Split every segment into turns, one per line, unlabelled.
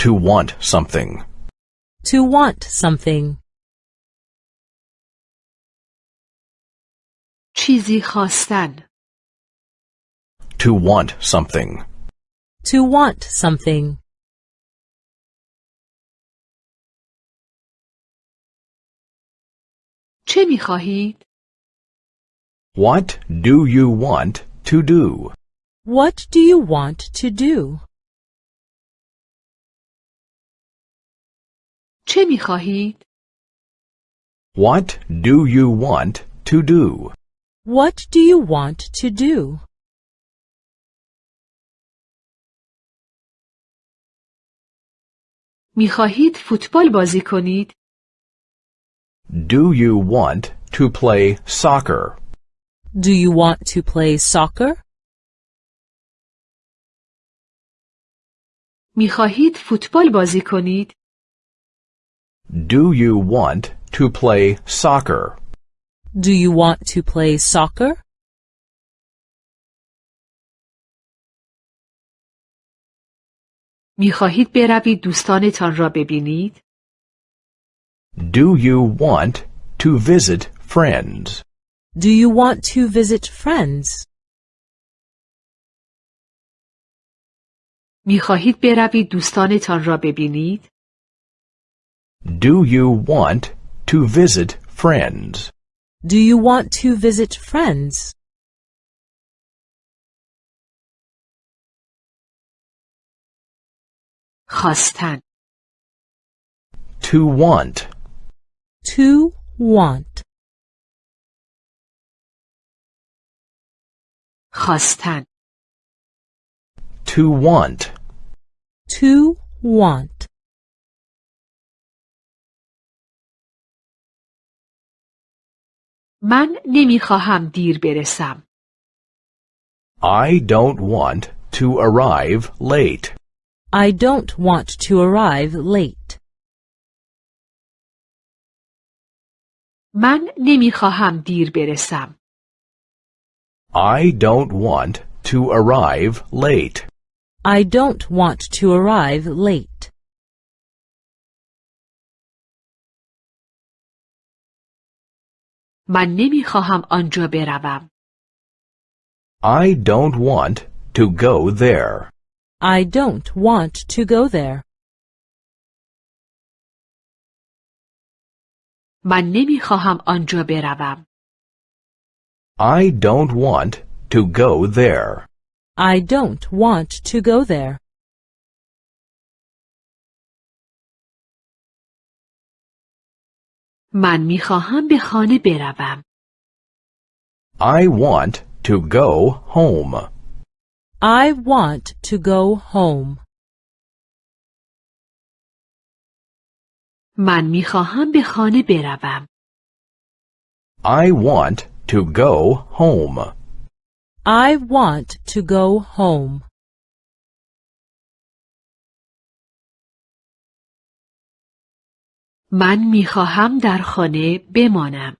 To want something.
To want something.
چیزی خواستن
To want something.
To want something.
چه می خواهید؟
What do you want to do?
What do you want to do?
چه می خواهید؟
What do you want to do?
What do you want to do?
می خواهید فوتبال بازی کنید؟
Do you want to play soccer?
Do you want to play soccer?
می خواهید فوتبال بازی کنید؟
Do you want to play soccer?
Do you want to play soccer?
می خواهید بروید دوستانتان را ببینید؟
Do you want to visit friends?
Do you want to visit friends?
می خواهید بروید دوستانتان را ببینید؟
Do you want to visit friends?
Do you want to visit friends?
خواستن
To want.
To want.
خواستن
To want.
To want.
من نمی خواهم دیر برسم.
I don't want to arrive late.
I don't want to arrive late.
من نمی خواهم دیر برسم.
I don't want to arrive late.
I don't want to arrive late.
من نمی خواهم آنجا بروم.
I don't want to go there.
I don't want to go there.
من نمی خواهم آنجا بروم.
I don't want to go there.
I don't want to go there.
من می خواهم به خانه بروم.
I want to go home.
I want to go home.
من می خواهم به خانه بروم.
I want to go home.
I want to go home.
من می خواهم در خانه بمانم.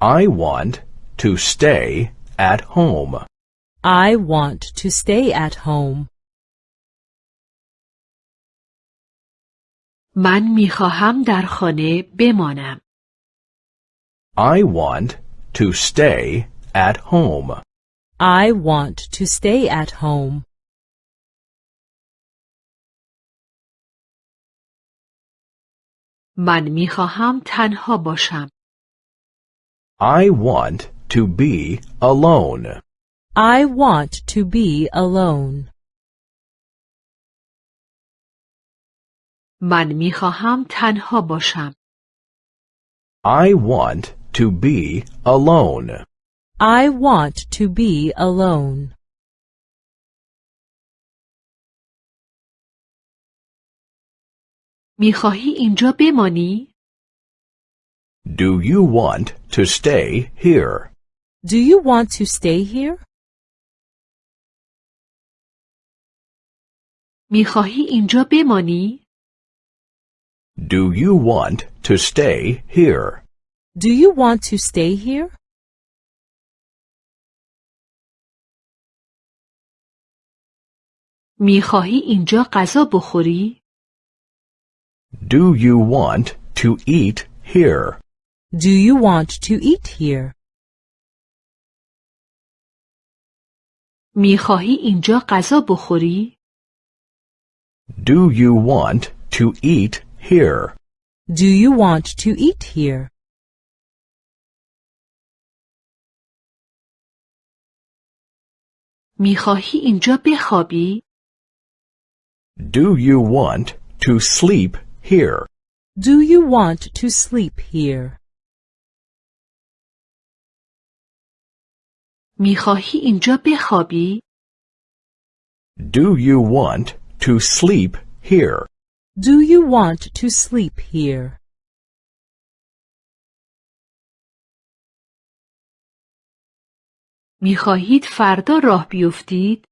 I want to stay at home.
I want to stay at home.
من می خواهم در خانه بمانم.
I want to stay at home.
I want to stay at home.
من می خواهم تنها باشم.
I want to be alone.
I want to be alone.
من می خواهم تنها باشم.
I want to be alone.
I want to be alone.
می خواهی اینجا بمانی؟
Do you want to stay here?
Do you want to stay here?
می خواهی اینجا بمانی؟
Do you want to stay here?
Do you want to stay here?
میخواهی اینجا غذا بخوری؟
Do you want to eat here?
Do you want to eat here?
میخواهی اینجا غذا بخوری؟
Do you want to eat here?
Do you want to eat here?
میخواهی اینجا بخوابی؟
Do you want to sleep here?
Do you want to sleep here?
میخواهی اینجا بخوابی؟
Do you want to sleep here?
Do you want to sleep here?
میخواهید فردا راه بیفتید؟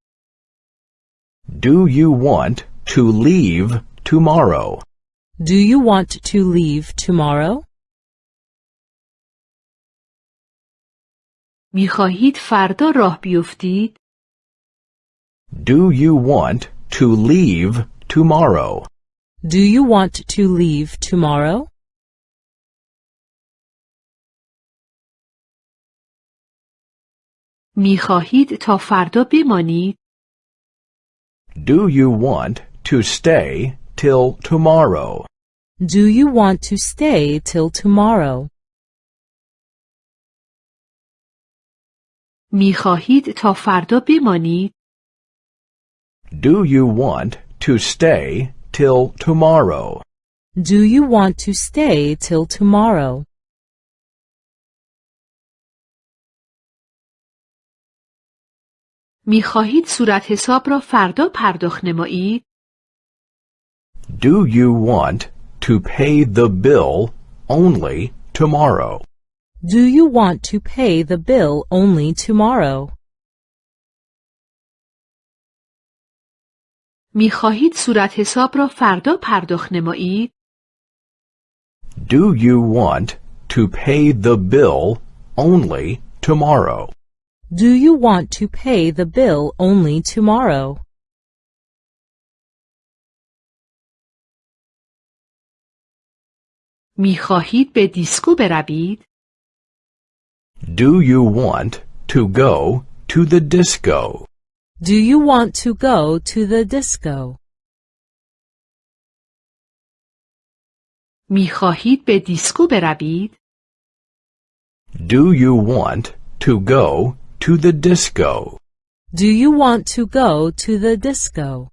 Do you want to leave tomorrow?
Do you want to leave tomorrow?
میخواهید فردا راه بیفتید؟
Do you want to leave tomorrow?
Do you want to leave tomorrow?
میخواهید تا فردا بمانید؟
Do you want to stay till tomorrow?
Do you want to stay till tomorrow?
میخواهید تا فردا بمانید؟
Do you want to stay till tomorrow?
Do you want to stay till tomorrow?
میخواهید صورت حساب را فردا پرداخت نمایید؟
Do you want to pay the bill only tomorrow?
Do you want to pay the bill only tomorrow?
میخواهید صورت حساب را فردا پرداخت نمایید؟
Do you want to pay the bill only tomorrow?
Do you want to pay the bill only tomorrow?
میخواهید به دیسکو بروید؟
Do you want to go to the disco?
Do you want to go to the disco?
میخواهید به دیسکو بروید؟
Do you want to go to the disco?
Do you want to go to the disco?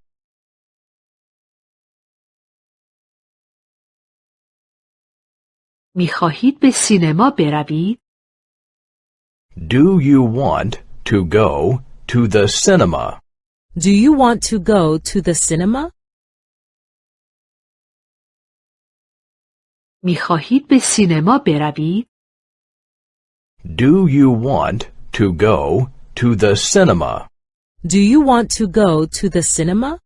میخواهید به سینما بروید؟
Do you want to go to the cinema?
Do you want to go to the cinema?
میخواهید به سینما بروید؟
Do you want to go to the cinema?
Do you want to go to the cinema?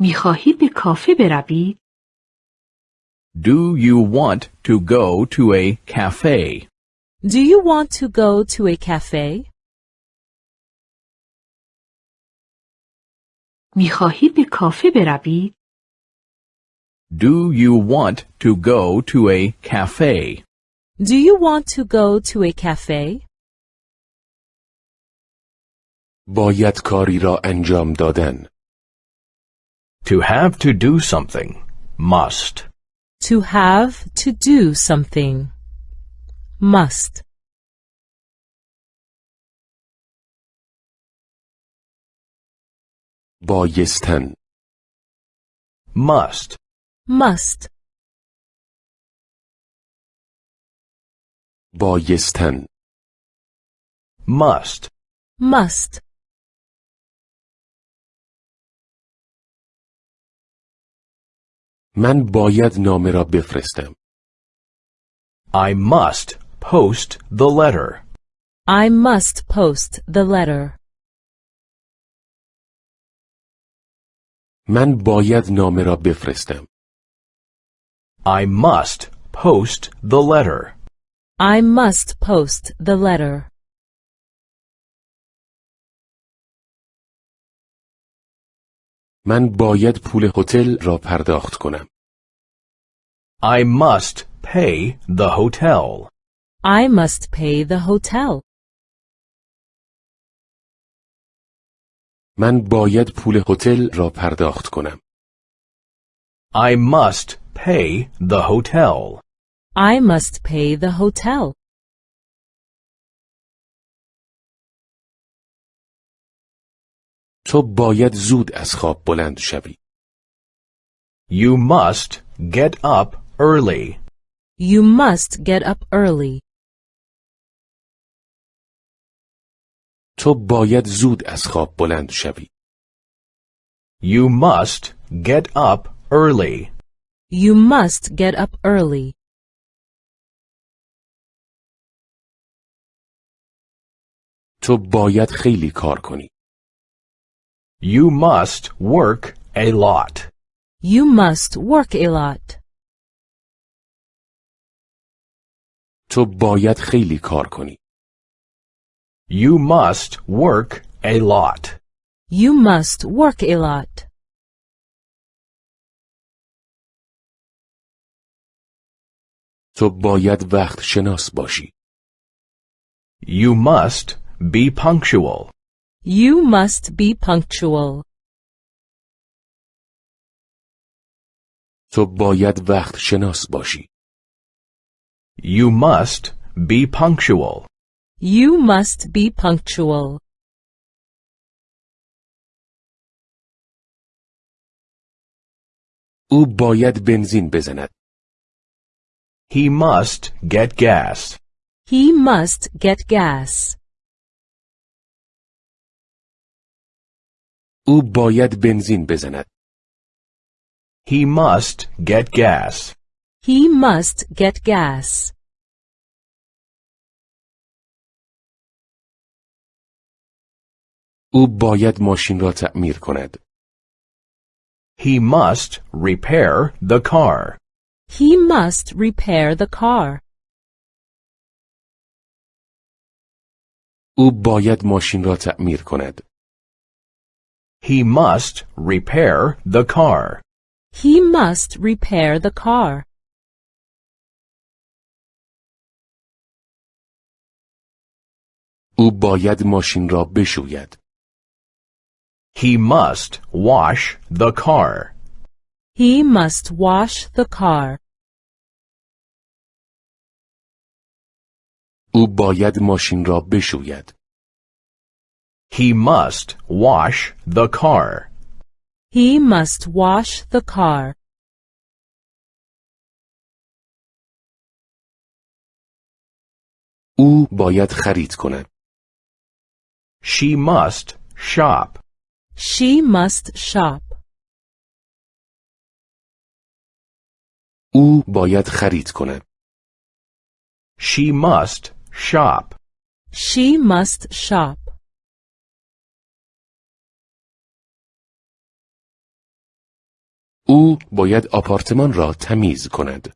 می‌خواهید به کافه بروید؟
Do you want to go to a cafe?
Do you want to go to a cafe?
می‌خواهید به کافه بروید؟
Do you want to go to a cafe?
Do you want to go to a cafe?
باید کاری را انجام دادن.
To have to do something. Must.
To have to do something. Must.
بایستن.
Must.
Must.
بایستن.
Must.
Must.
من باید نامه را بفرستم.
I must post the letter.
I must post the letter.
من باید نامه را بفرستم.
I must post the letter.
I must post the letter.
من باید پول هتل را پرداخت کنم.
I must pay the hotel.
I must pay the hotel.
من باید پول هتل را پرداخت کنم.
I must pay the hotel.
I must pay the hotel.
تو باید زود از خواب بلند شوی.
You must get up early.
You must get up early.
تو باید زود از خواب بلند شوی.
You must get up early.
You must get up early.
تو باید خیلی کار کنی.
You must work a lot.
You must work a lot.
تو باید خیلی کار کنی.
You must work a lot.
You must work a lot.
تو باید وقت شناس باشی.
You must be punctual.
You must be punctual.
تو باید وقت شناس باشی.
You must be punctual.
You must be punctual.
او باید بنزین بزند.
He must get gas.
He must get gas.
او باید بنزین بزند.
He must get gas.
He must get gas.
او باید ماشین را تعمیر کند.
He must repair the car.
He must repair the car.
او باید ماشین را تعمیر کند.
He must repair the car.
He must repair the car.
او باید ماشین را بشوید.
He must wash the car.
He must wash the car.
او باید ماشین را بشوید.
He must wash the car.
He must wash the car.
او باید خرید کند.
She must shop.
She must shop.
او باید خرید کند.
She must shop.
She must shop.
او باید آپارتمان را تمیز کند.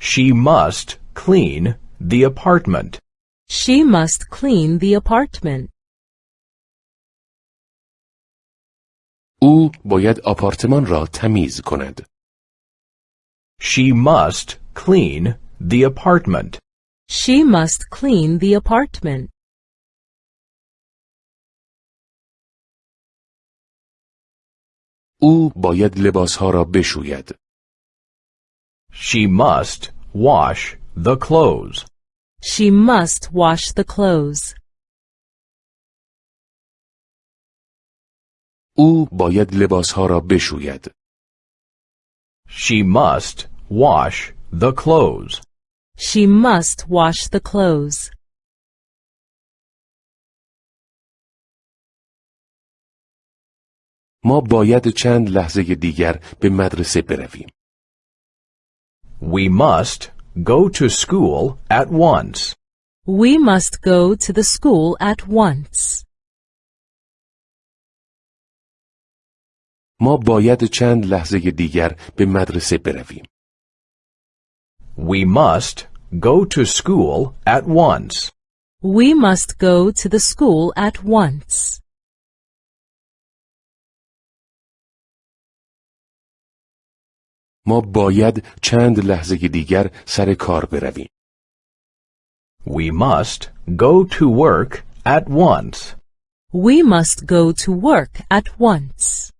She must clean the apartment.
She must clean the apartment.
او باید آپارتمان را تمیز کند.
She must clean the apartment.
She must clean the apartment.
او باید لباسها را بشوید.
She must wash the clothes.
She must wash the clothes.
او باید لباسها را بشوید.
She must wash the clothes.
She must wash the clothes.
ما باید چند لحظه دیگر به مدرسه برویم.
We must go to school at once.
We must go to the school at once.
ما باید چند لحظه دیگر به مدرسه برویم.
We must go to school at once.
We must go to the school at once.
ما باید چند لحظه دیگر سر کار برویم.
We must go to work at once.
We must go to work at once.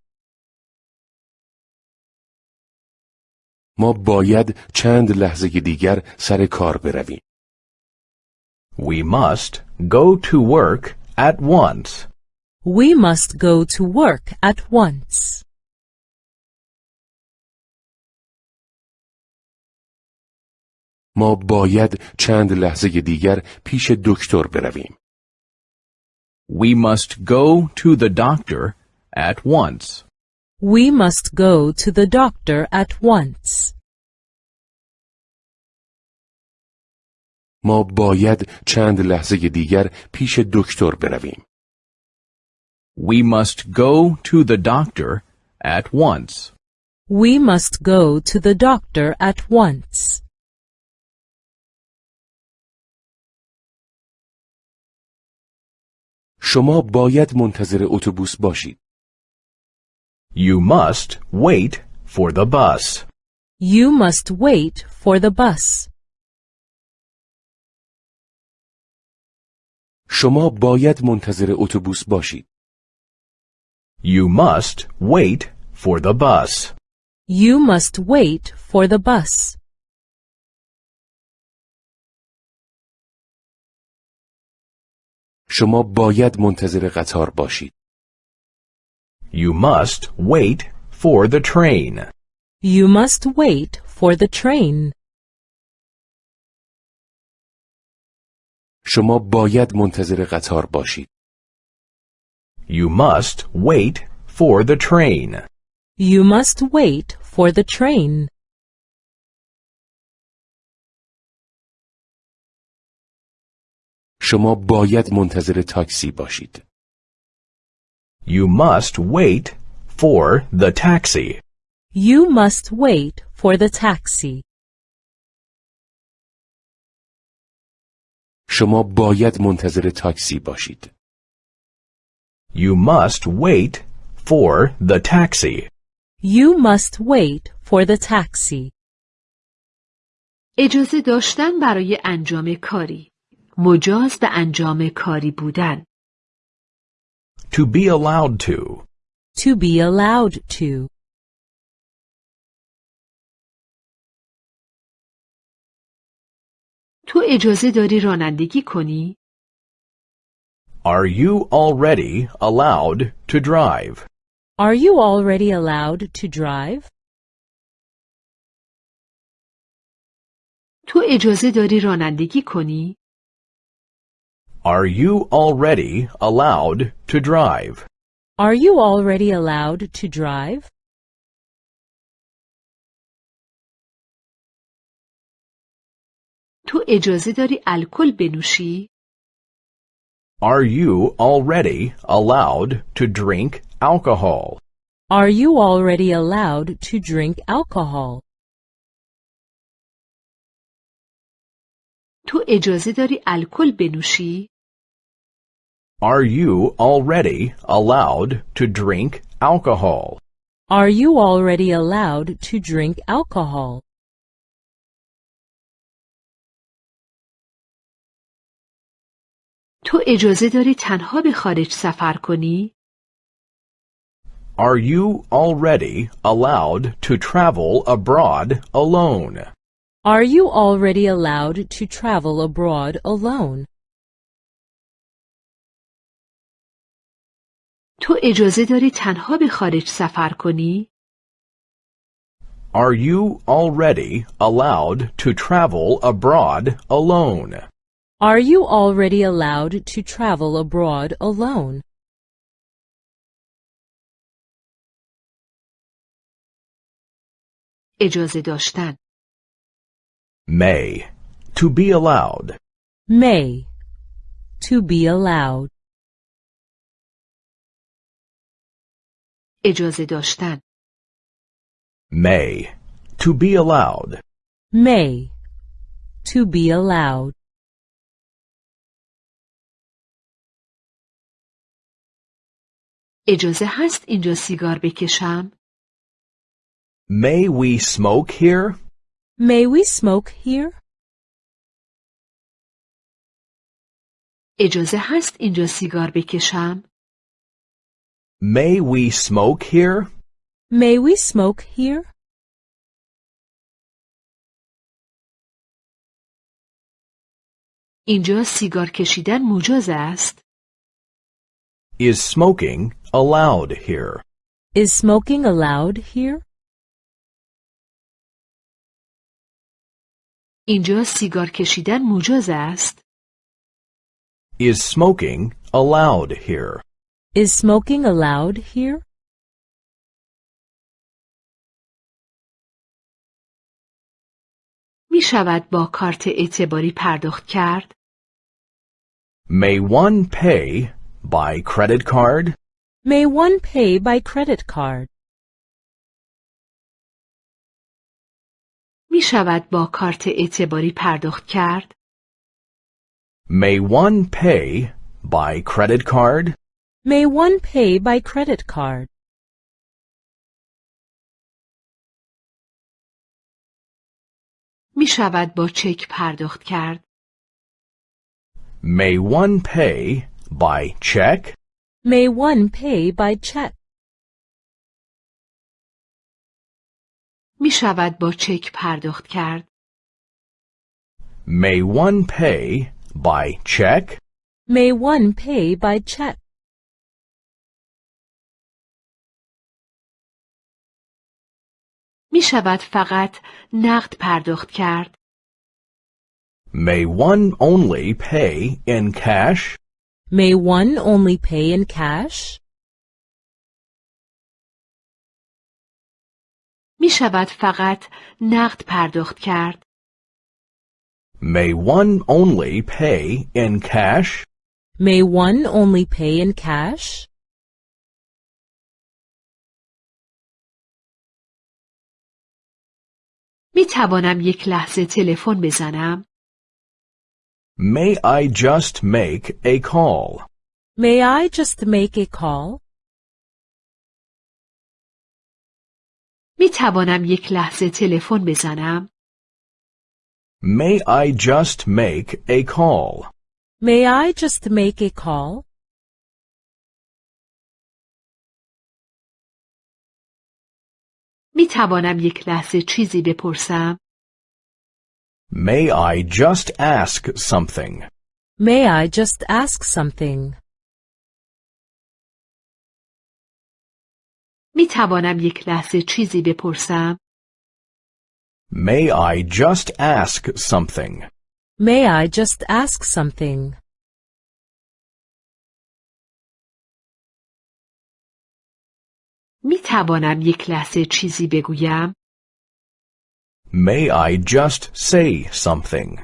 ما باید چند لحظه دیگر سر کار برویم.
We must go to work at once.
We must go to work at once.
ما باید چند لحظه دیگر پیش دکتر برویم.
We must go to the doctor at once.
We must go to the doctor at once.
ما باید چند لحظه دیگر پیش دکتر برویم.
We must go to the doctor at once.
We must go to the doctor at once.
شما باید منتظر اتوبوس باشید.
You must wait for the bus.
You must wait for the bus.
شما باید منتظر اتوبوس باشید.
You must wait for the bus.
You must wait for the bus.
شما باید منتظر قطار باشید.
You must wait for the train.
You must wait for the train.
شما باید منتظر قطار باشید.
You must wait for the train.
You must wait for the train.
شما باید منتظر تاکسی باشید.
You must wait for the taxi.
You must wait for the taxi.
شما باید منتظر تاکسی باشید.
You must wait for the taxi.
You must wait for the taxi.
اجازه داشتن برای انجام کاری. مجاز به انجام کاری بودن.
To be allowed to.
To be allowed to.
تو اجازه داری رانندگی کنی؟
Are you already allowed to drive?
Are you already allowed to drive?
تو اجازه داری رانندگی کنی؟
Are you already allowed to drive?
Are you already allowed to drive?
تو اجازه داری الکل بنوشی؟
Are you already allowed to drink alcohol?
Are you already allowed to drink alcohol?
تو اجازه داری الکل بنوشی؟
Are you already allowed to drink alcohol?
Are you already allowed to drink alcohol?
تو اجازه داری تنها به خارج سفر کنی؟
Are you already allowed to travel abroad alone?
Are you already allowed to travel abroad alone?
تو اجازه داری تنها به خارج سفر کنی؟
Are you already allowed to travel abroad alone?
Are you already allowed to travel abroad alone?
اجازه داشتن
May. To be allowed.
May. To be allowed.
اجازه داشتن
May. To be allowed.
May. To be allowed.
اجازه هست اینجا سیگار بکشم؟
May we smoke here?
May we smoke here?
اجازه هست اینجا سیگار بکشم؟
May we smoke here?
May we smoke here?
اینجا سیگار کشیدن مجاز است؟
Is smoking allowed here?
Is smoking allowed here?
اینجا سیگار کشیدن مجاز است؟
Is smoking allowed here?
Is smoking allowed here?
می شود با کارت اعتباری پرداخت کرد؟
May one pay by credit card?
May one pay by credit card?
می شود با کارت اعتباری پرداخت کرد؟
May one pay by credit card?
May one pay by credit card?
می شود با چک پرداخت کرد؟
May one pay by check?
May one pay by check?
می شود با چک پرداخت کرد؟
May one pay by check?
May one pay by check?
می شود فقط نقد پرداخت کرد؟
May one only pay in cash?
May one only pay in cash?
می شود فقط نقد پرداخت کرد؟
May one only pay in cash?
May one only pay in cash?
می توانم یک لحظه تلفن بزنم؟
May I just make a call?
May I just make a call?
می توانم یک لحظه تلفن بزنم؟
May I just make a call?
May I just make a call?
می توانم یک لحظه چیزی بپرسم؟
May I just ask something?
May I just ask something?
می توانم یک لحظه چیزی بپرسم؟
May I just ask something?
May I just ask something?
می توانم یک لحظه چیزی بگویم؟
May I just say something?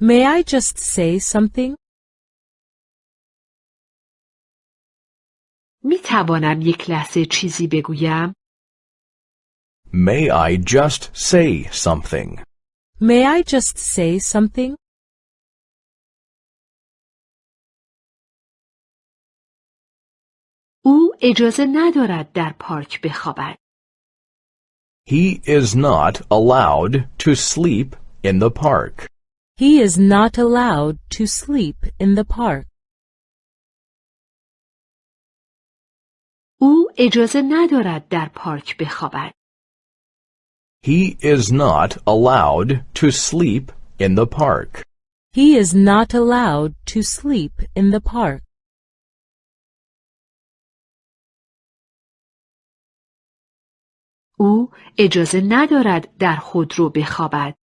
May I just say something?
می توانم یک لحظه چیزی بگویم؟
May I just say something?
May I just say something?
او اجازه ندارد در پارک بخوابد.
He is not allowed to sleep in the park.
He is not allowed to sleep in the park.
او اجازه ندارد در پارک بخوابد.
He is not allowed to sleep in the park.
He is not allowed to sleep in the park.
او اجازه ندارد در خودرو بخوابد.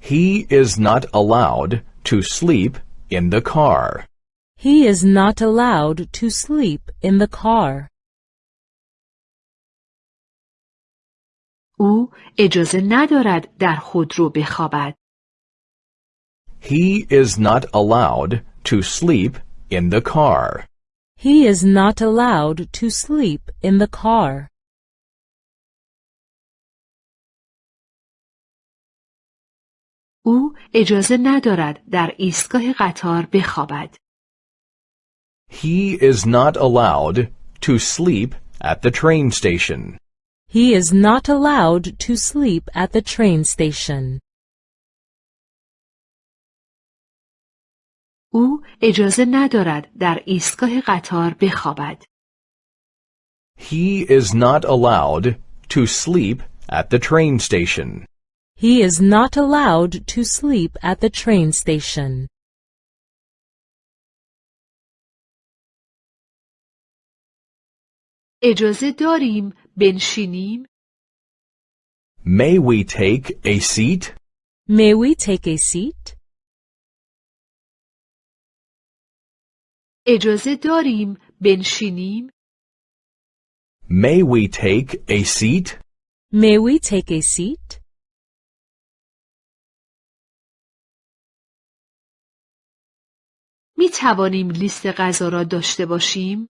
He is not allowed to sleep in the car.
He is not allowed to sleep in the car.
او اجازه ندارد در خودرو بخوابد.
He is not allowed to sleep in the car.
He is not allowed to sleep in the car.
او اجازه ندارد در ایستگاه قطار بخوابد.
He is not allowed to sleep at the train station.
He is not allowed to sleep at the train station.
او اجازه ندارد در ایستگاه قطار بخوابد.
He is not allowed to sleep at the train station.
He is not allowed to sleep at the train station.
اجازه داریم بنشینیم؟
May we take a seat?
May we take a seat?
اجازه داریم بنشینیم؟
May we take a seat?
May we take a seat?
می توانیم لیست غذا را داشته باشیم؟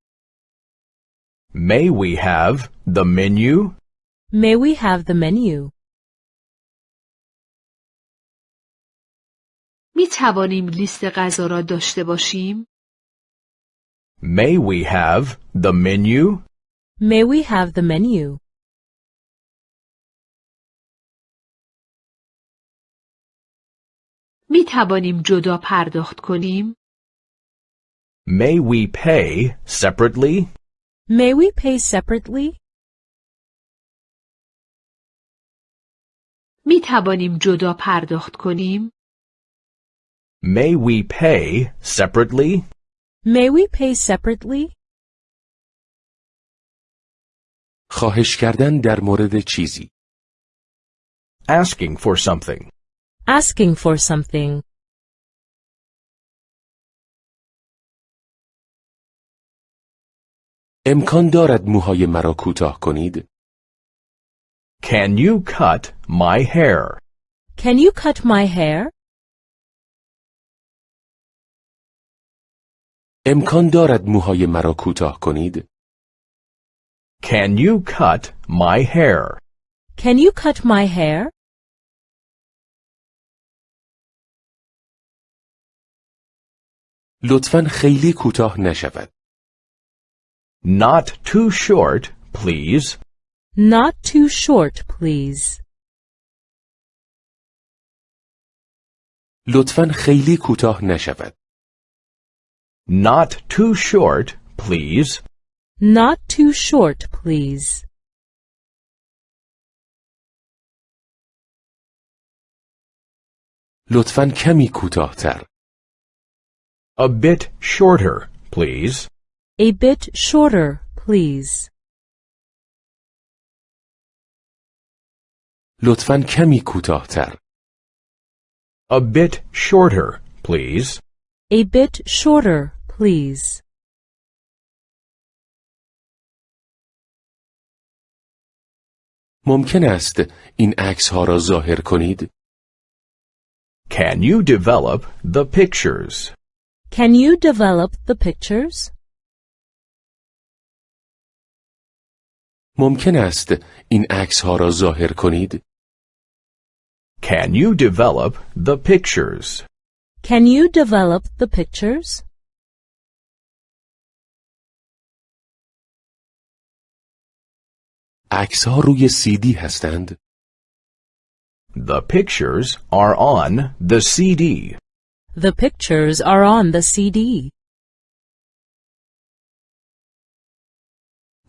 May we have the menu?
May we have the menu?
می توانیم لیست غذا را داشته باشیم؟
May we have the menu?
May we have the menu?
می توانیم جدا پرداخت کنیم؟
May we pay separately?
May we pay separately?
می توانیم جدا پرداخت کنیم؟
May we pay separately?
May we pay separately?
خواهش کردن در مورد چیزی.
Asking for something.
Asking for something.
امکان دارد موهای مرا کوتاه کنید؟
Can you cut my hair?
Can you cut my hair?
امکان دارد موهای مرا کوتاه کنید؟
Can you cut my hair?
Can you cut my hair?
لطفا خیلی کوتاه نشود.
Not too short, please.
Not too short, please.
لطفا خیلی کوتاه نشود.
Not too short, please.
Not too short, please.
لطفا کمی کوتاهتر.
A bit shorter, please.
A bit shorter, please.
لطفا کمی کوتاهتر.
A bit shorter, please.
A bit shorter, please.
ممکن است این عکس ها را ظاهر کنید؟
Can you develop the pictures?
Can you develop the pictures?
ممکن است این عکس ها را ظاهر کنید؟
Can you develop the pictures?
Can you develop the pictures?
عکس ها روی سیدی هستند؟
The pictures are on the CD.
The pictures are on the CD.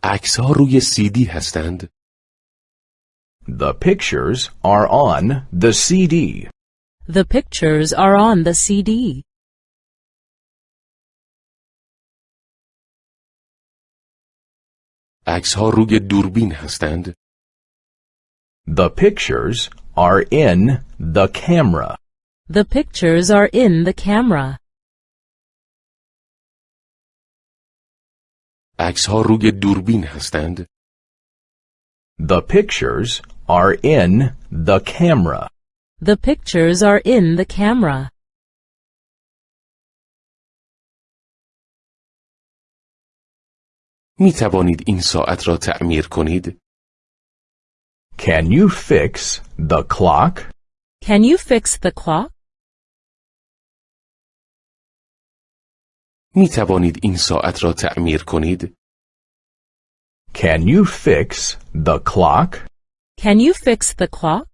عکس ها روی سیدی هستند؟
The pictures are on the CD.
The pictures are on the CD.
عکس ها روی دوربین هستند؟
The pictures are in the camera.
The pictures are in the camera.
عکس ها روی دوربین هستند؟
The pictures are in the camera.
The pictures are in the camera.
می توانید این ساعت را تعمیر کنید؟
Can you fix the clock?
Can you fix the clock?
می توانید این ساعت را تعمیر کنید؟
Can you fix the clock?
Can you fix the clock?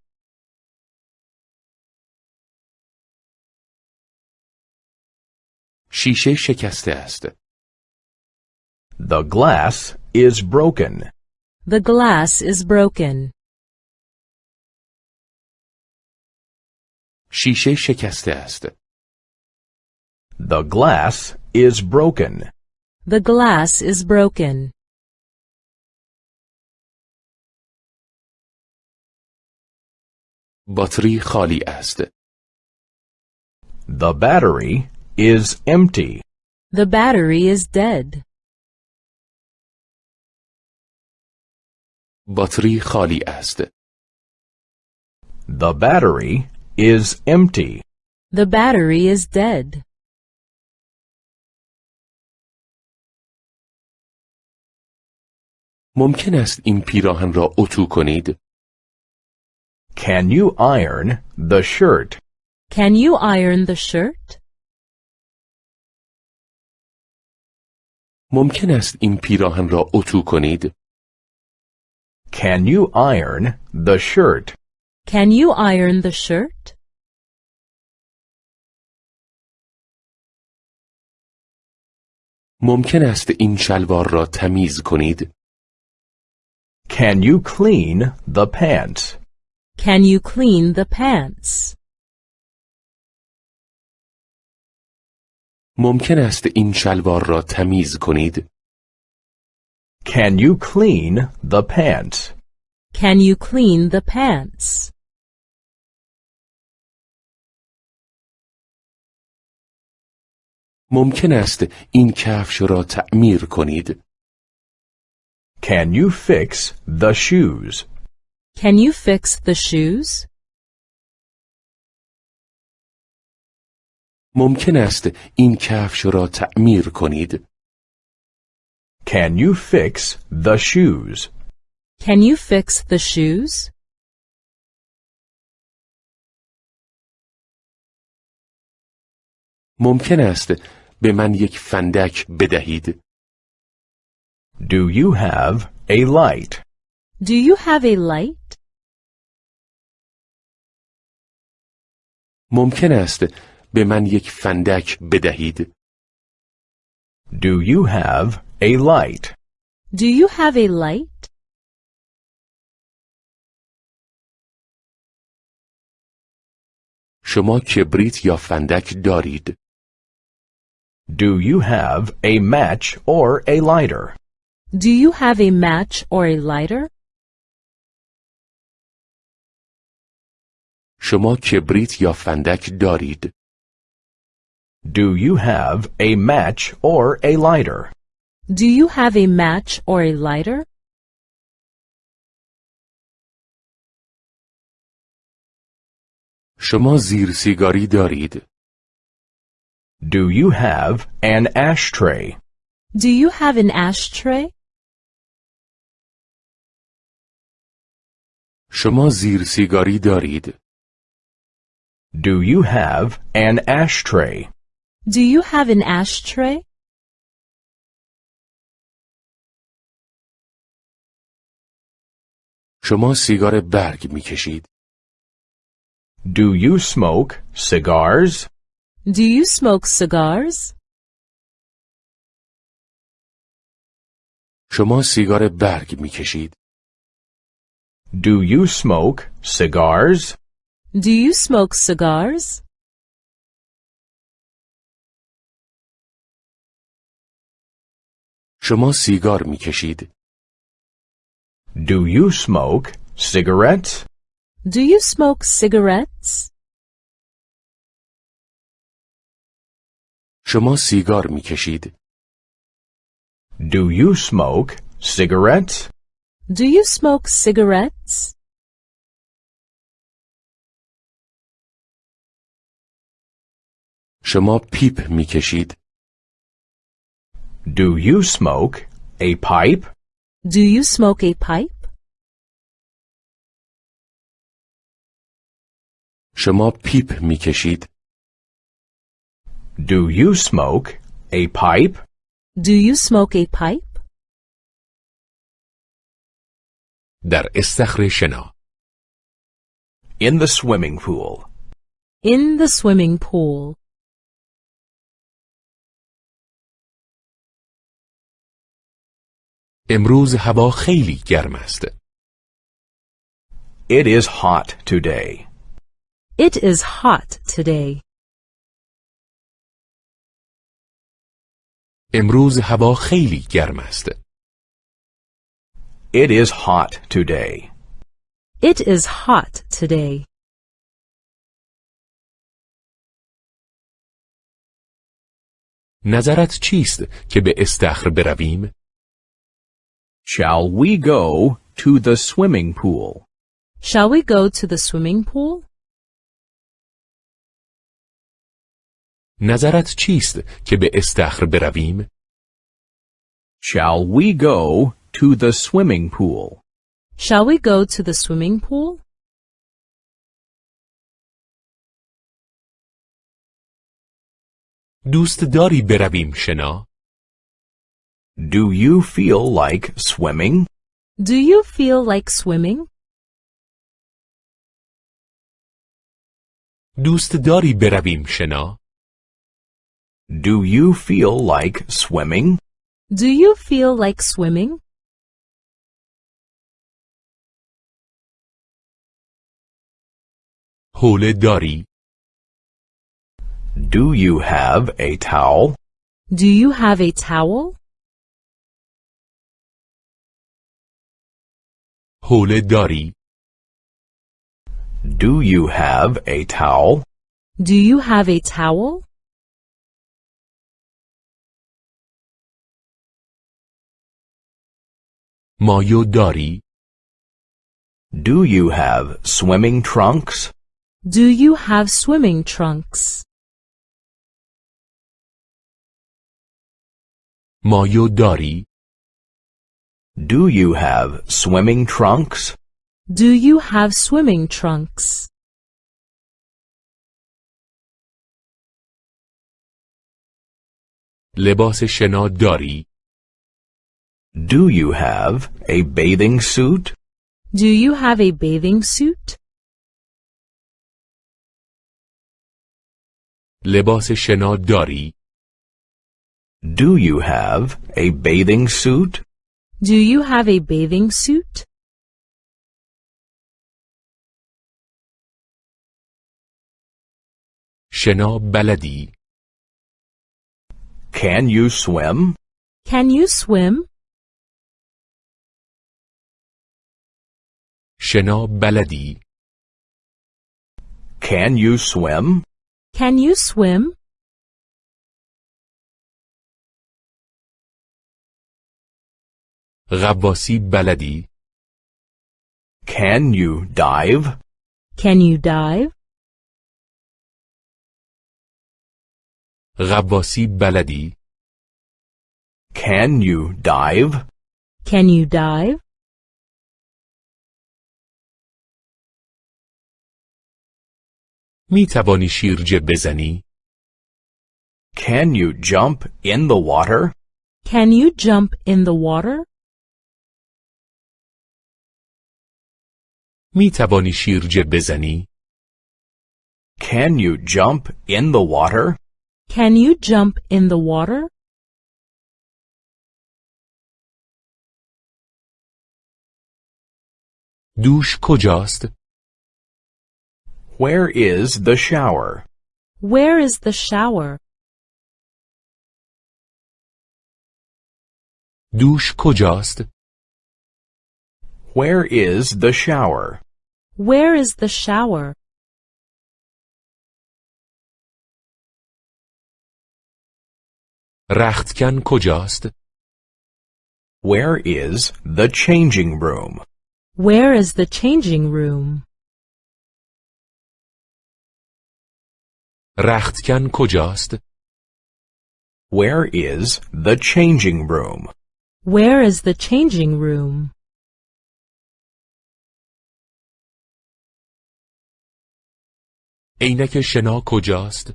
شیشه شکسته است.
The glass is broken.
The glass is broken.
شیشه شکسته است.
The glass is broken.
The glass is broken.
باتری خالی است.
The battery is empty.
The battery is dead.
باتری خالی است.
The battery is empty.
The battery is dead.
ممکن است این پیراهن را اتو کنید؟
Can you iron the shirt?
Can you iron the shirt?
ممکن است این پیراهن را اتو کنید؟
Can you iron the shirt?
Can you iron the shirt?
ممکن است این شلوار را تمیز کنید؟
Can you clean the pants?
Can you clean the pants?
ممکن است این شلوار را تمیز کنید؟
Can you clean the pants?
Can you clean the pants?
ممکن است این کفش را تعمیر کنید؟
Can you fix the shoes?
Can you fix the shoes?
ممکن است این کفش را تعمیر کنید؟
Can you fix the shoes?
Can you fix the shoes?
ممکن است به من یک فندک بدهید؟
Do you have a light?
Do you have a light?
ممکن است به من یک فندک بدهید؟
Do you have a light?
Do you have a light?
شما کبریت یا فندک دارید؟
Do you have a match or a lighter?
Do you have a match or a lighter?
شما کبریت یا فندک دارید؟
Do you have a match or a lighter?
Do you have a match or a lighter?
شما زیر سیگاری دارید؟
Do you have an ashtray?
Do you have an ashtray?
شما زیر سیگاری دارید؟
Do you have an ashtray?
Do you have an ashtray?
شما سیگار برگ می کشید؟
Do you smoke cigars?
Do you smoke cigars?
شما سیگار برگ می کشید؟
Do you smoke cigars?
Do you smoke cigars?
شما سیگار می کشید؟
Do you smoke cigarettes?
Do you smoke cigarettes?
شما سیگار می کشید؟
Do you smoke cigarettes?
Do you smoke cigarettes?
شما پیپ می کشید؟
Do you smoke a pipe?
Do you smoke a pipe?
شما پیپ می کشید؟
Do you smoke a pipe?
Do you smoke a pipe?
در استخر شنا
In the swimming pool.
In the swimming pool.
امروز هوا خیلی گرم است.
It is hot today.
It is hot today.
امروز هوا خیلی گرم است.
It is hot today.
It is hot today.
نظرت چیست که به استخر برویم؟
Shall we go to the swimming pool?
Shall we go to the swimming pool?
نظرت چیست که به استخر برویم؟
Shall we go to the swimming pool?
Shall we go to the swimming pool?
دوست داری برویم شنا؟
Do you feel like swimming?
Do you feel like swimming?
دوست داری برویم شنا؟
Do you feel like swimming?
Do you feel like swimming?
حوله داری؟
Do you have a towel?
Do you have a towel?
حوله داری؟
Do you have a towel?
Do you have a towel?
مایو داری؟
Do you have swimming trunks?
Do you have swimming trunks?
مایو داری؟
Do you have swimming trunks?
Do you have swimming trunks?
لباس شنا داری؟
Do you have a bathing suit?
Do you have a bathing suit?
لباس شنا داری؟
Do you have a bathing suit?
Do you have a bathing suit?
شنا بلدی؟
Can you swim?
Can you swim?
شنا بلدی؟
Can you swim?
Can you swim?
غواصی بلدی؟
Can you dive?
Can you dive?
غواصی بلدی؟
Can you dive?
Can you dive?
می توانی شیرجه بزنی؟
Can you jump in the water?
Can you jump in the water?
می توانی شیرجه بزنی؟
Can you jump in the water?
Can you jump in the water?
دوش کجاست؟
Where is the shower?
Where is the shower?
دوش کجاست؟
Where is the shower?
Where is the shower?
رختکن کجاست؟
Where is the changing room?
Where is the changing room?
رختکن کجاست؟
Where is the changing room?
Where is the changing room?
عینک شنا کجاست؟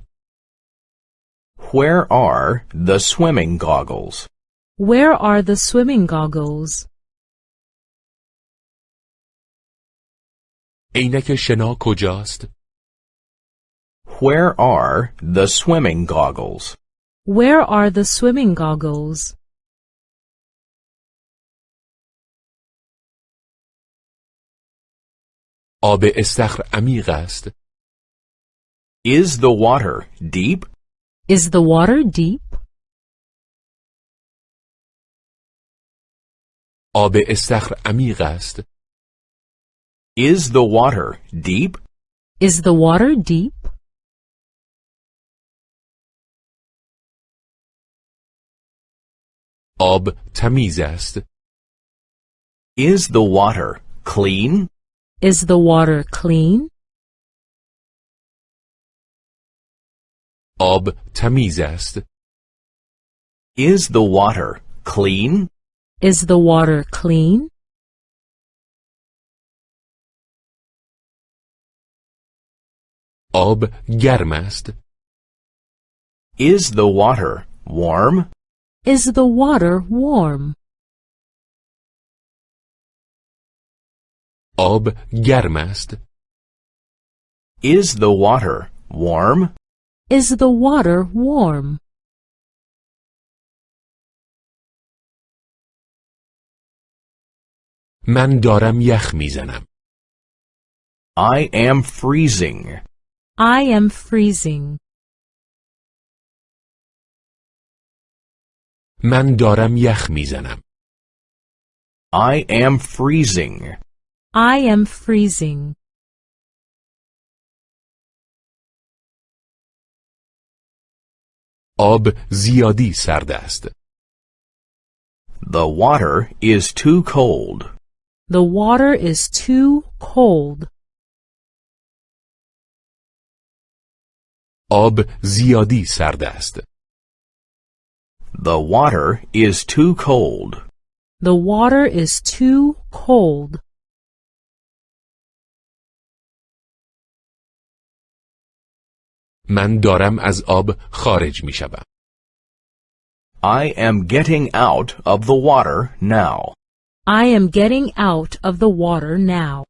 Where are the swimming goggles?
Where are the swimming goggles?
عینک شنا کجاست؟
Where are the swimming goggles?
Where are the swimming goggles?
آب استخر عمیق است.
Is the water deep?
Is the water deep?
آب استخر عمیق است.
Is the water deep?
Is the water deep?
آب تمیز است.
Is the water clean?
Is the water clean?
آب تمیز است.
Is the water clean?
Is the water clean?
آب گرم است.
Is the water warm?
Is the water warm?
آب گرم است.
Is the water warm?
Is the water warm?
من دارم یخ میزنم.
I am freezing.
I am freezing.
من دارم یخ میزنم.
I am freezing.
I am freezing.
آب زیادی سرد است.
The water is too cold.
The water is too cold.
آب زیادی سرد است.
The water is too cold.
The water is too cold.
من دارم از آب خارج می شوم.
I am getting out of the water now.
I am getting out of the water now.